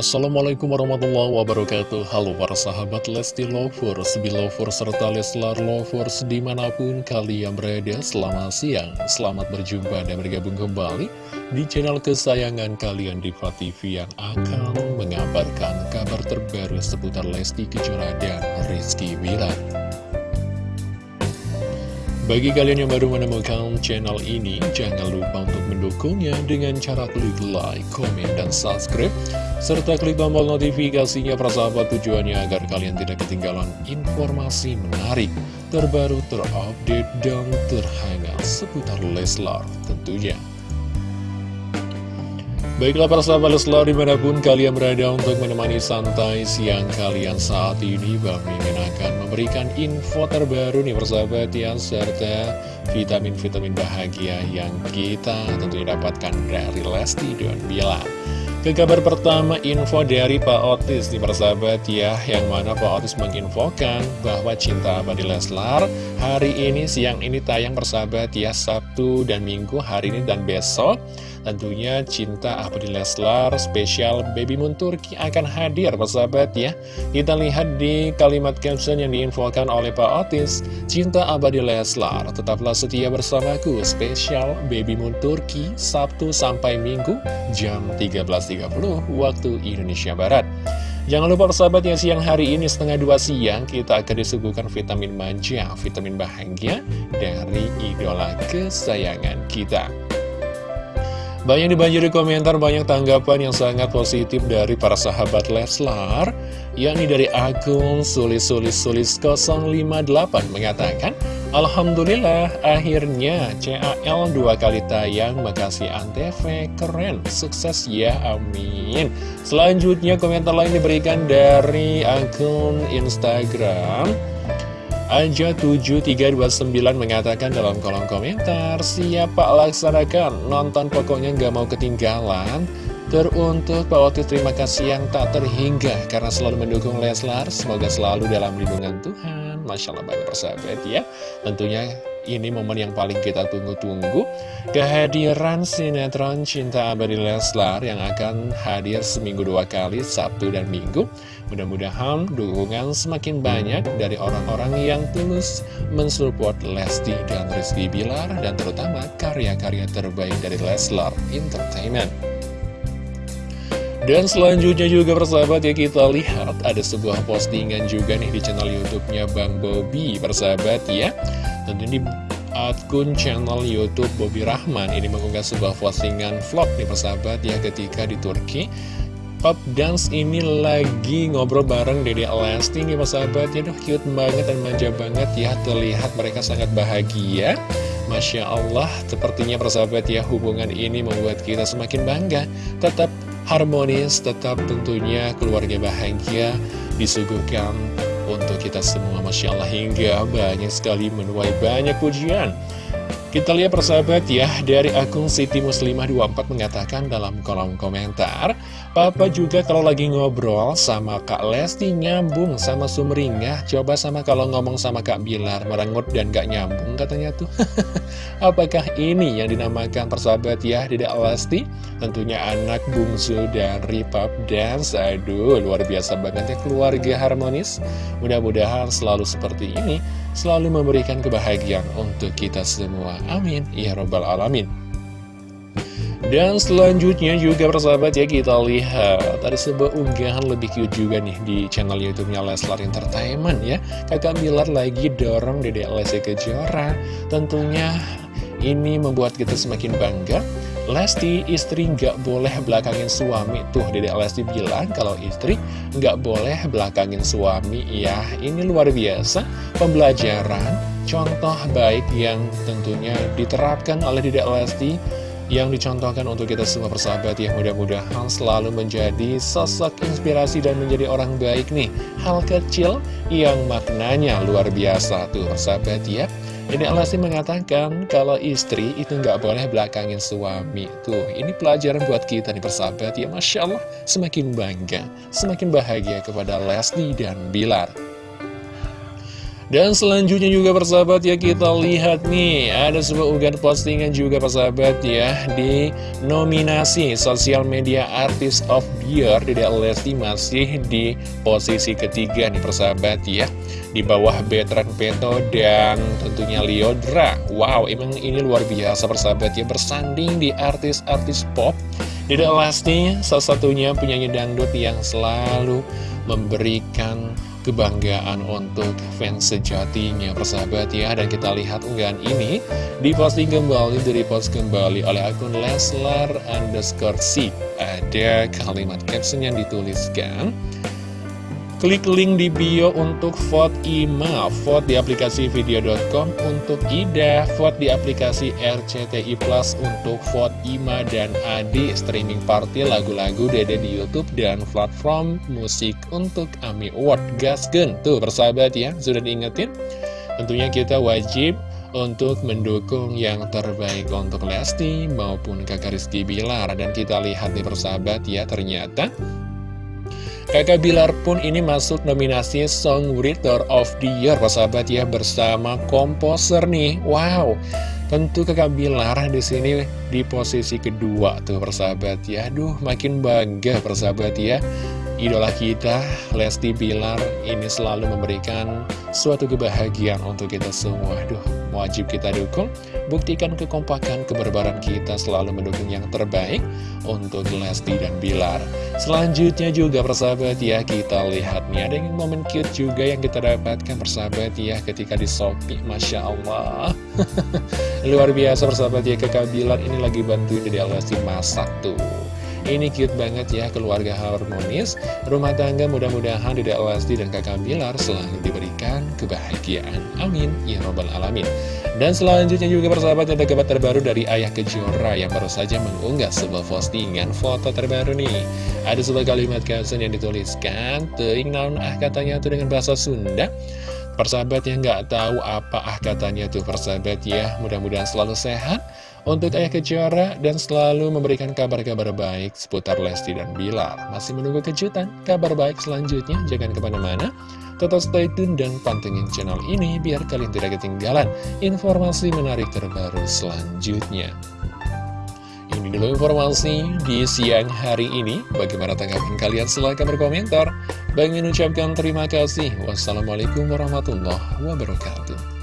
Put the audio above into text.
Assalamualaikum warahmatullahi wabarakatuh. Halo para sahabat Lesti Lovers, Belovers, serta Leslar Lovers di mana pun kalian berada Selamat siang, selamat berjumpa dan bergabung kembali di channel kesayangan kalian Diva TV Yang akan mengabarkan kabar terbaru seputar Lesti Kejora dan Rizky Wilan bagi kalian yang baru menemukan channel ini, jangan lupa untuk mendukungnya dengan cara klik like, komen, dan subscribe, serta klik tombol notifikasinya persahabat tujuannya agar kalian tidak ketinggalan informasi menarik, terbaru, terupdate, dan terhangat seputar Leslar tentunya. Baiklah para sahabat Leslar di mana pun kalian berada untuk menemani santai siang kalian saat ini Bang Mimin akan memberikan info terbaru nih persahabat ya Serta vitamin-vitamin bahagia yang kita tentunya dapatkan dari Lesti dan Bilar ke kabar pertama info dari Pak Otis nih persahabat ya Yang mana Pak Otis menginfokan bahwa Cinta Abadi Leslar Hari ini siang ini tayang persahabat ya Sabtu dan Minggu hari ini dan besok. Tentunya Cinta Abadi Leslar spesial Baby Moon Turki akan hadir persahabat ya. Kita lihat di kalimat caption yang diinfokan oleh Pak Otis Cinta Abadi Leslar tetaplah setia bersamaku spesial Baby Moon Turki Sabtu sampai Minggu jam 13.30 waktu Indonesia Barat Jangan lupa persahabat yang siang hari ini setengah dua siang kita akan disuguhkan vitamin manja, vitamin bahagia dari idola kesayangan kita. Banyak dibanjiri komentar, banyak tanggapan yang sangat positif dari para sahabat Leslar yakni dari akun sulis-sulis-sulis 058 mengatakan Alhamdulillah akhirnya CAL dua kali tayang. Makasih Antv. Keren. Sukses ya amin. Selanjutnya komentar lain diberikan dari akun Instagram. Aja 7329 mengatakan dalam kolom komentar Siap Pak laksanakan? Nonton pokoknya nggak mau ketinggalan Teruntuk Pak Otis terima kasih yang tak terhingga Karena selalu mendukung Leslar. Semoga selalu dalam lindungan Tuhan. Masya Allah banyak persahabat ya. Tentunya ini momen yang paling kita tunggu-tunggu. Kehadiran sinetron Cinta Abadi Leslar yang akan hadir seminggu dua kali Sabtu dan Minggu. Mudah-mudahan dukungan semakin banyak dari orang-orang yang tulus mensupport Lesti dan Rizky Bilar Dan terutama karya-karya terbaik dari Leslar Entertainment dan selanjutnya juga persahabat ya kita lihat ada sebuah postingan juga nih di channel YouTube-nya Bang Bobby persahabat ya. Tentu di akun channel Youtube Bobby Rahman ini mengunggah sebuah postingan vlog nih persahabat ya ketika di Turki. Pop Dance ini lagi ngobrol bareng Dede Lesti nih persahabat ya. Duh cute banget dan manja banget ya Terlihat mereka sangat bahagia. Masya Allah sepertinya persahabat ya hubungan ini membuat kita semakin bangga. Tetap harmonis, tetap tentunya keluarga bahagia disuguhkan untuk kita semua Masya Allah. Hingga banyak sekali menuai banyak pujian kita lihat persahabat ya, dari akun Siti Muslimah 24 mengatakan dalam kolom komentar Papa juga kalau lagi ngobrol sama Kak Lesti nyambung sama Sumringah. Coba sama kalau ngomong sama Kak Bilar merengut dan gak nyambung katanya tuh. Apakah ini yang dinamakan persahabat ya Dedek Lesti? Tentunya anak bungsu dari Pap Dance. Aduh luar biasa banget ya keluarga harmonis. Mudah-mudahan selalu seperti ini Selalu memberikan kebahagiaan untuk kita semua Amin. Ya Robbal Alamin. Dan selanjutnya juga persahabat ya kita lihat Ada sebuah unggahan lebih cute juga nih di channel youtube-nya Leslar Entertainment ya. Kakak Bilar lagi dorong Dede Lesti Kejora. Tentunya ini membuat kita semakin bangga. Lesti istri nggak boleh belakangin suami. Tuh Dede Lesti bilang kalau istri nggak boleh belakangin suami. Ya ini luar biasa. Pembelajaran contoh baik yang tentunya diterapkan oleh Dedek Lesti yang dicontohkan untuk kita semua persahabat ya mudah-mudahan selalu menjadi sosok inspirasi dan menjadi orang baik nih. Hal kecil yang maknanya luar biasa tuh persahabat ya. Dedek Lesti mengatakan kalau istri itu nggak boleh belakangin suami tuh. Ini pelajaran buat kita nih persahabat ya. Masya Allah semakin bangga semakin bahagia kepada Lesti dan Bilar Dan selanjutnya juga persahabat ya kita lihat nih Ada sebuah unggahan postingan juga persahabat ya Di nominasi sosial media artist of year Dedek Lesti masih di posisi ketiga nih persahabat ya Di bawah Betran Peto dan tentunya Liodra Wow emang ini luar biasa persahabat ya Bersanding di artis-artis pop. Dedek Lesti salah satunya penyanyi dangdut yang selalu memberikan kebanggaan untuk fans sejatinya persahabat ya. Dan kita lihat unggahan ini diposting kembali dari post kembali oleh akun Leslar underscore C. Ada kalimat caption yang dituliskan Klik link di bio untuk vote IMA, vote di aplikasi video.com untuk Ida, vote di aplikasi RCTI Plus untuk vote IMA dan Adi, streaming party lagu-lagu Dede di Youtube dan platform musik untuk AMI Award Gasgen. Tuh persahabat ya, sudah diingetin? Tentunya kita wajib untuk mendukung yang terbaik untuk Lesti maupun kakak Rizky Bilar. Dan kita lihat nih persahabat ya, ternyata Kakak Bilar pun ini masuk nominasi Songwriter of the Year, sahabat ya, bersama komposer nih. Wow, tentu kakak Bilar di sini di posisi kedua tuh persahabat ya. Aduh, makin bangga persahabat ya. Idola kita, Lesti Bilar, ini selalu memberikan suatu kebahagiaan untuk kita semua. Aduh, wajib kita dukung. Buktikan kekompakan, keberbaran kita selalu mendukung yang terbaik untuk Lesti dan Bilar. Selanjutnya juga persahabat ya, kita lihat nih ada yang momen cute juga yang kita dapatkan persahabat ya ketika di Shopee. Masya Allah. Luar biasa persahabat ya, kakak Bilar ini lagi bantuin di Lesti masak tuh. Ini cute banget ya, keluarga harmonis, rumah tangga mudah-mudahan Dedek Lesti dan kakak Bilar selalu diberikan kebahagiaan. Amin. Ya Robbal Alamin. Dan selanjutnya juga persahabat ada kabar terbaru dari Ayah Kejora yang baru saja mengunggah sebuah postingan foto terbaru nih. Ada sebuah kalimat caption yang dituliskan, Teing naun ah katanya itu dengan bahasa Sunda. Persahabat yang nggak tahu apa ah katanya tuh persahabat ya, mudah-mudahan selalu sehat untuk Ayah Kejora dan selalu memberikan kabar-kabar baik seputar Lesti dan Bilar. Masih menunggu kejutan, kabar baik selanjutnya, jangan ke mana-mana. Tetap stay tune dan pantengin channel ini biar kalian tidak ketinggalan informasi menarik terbaru selanjutnya. Ini dulu informasi di siang hari ini. Bagaimana tanggapan kalian? Silahkan berkomentar. Bagi mengucapkan terima kasih. Wassalamualaikum warahmatullahi wabarakatuh.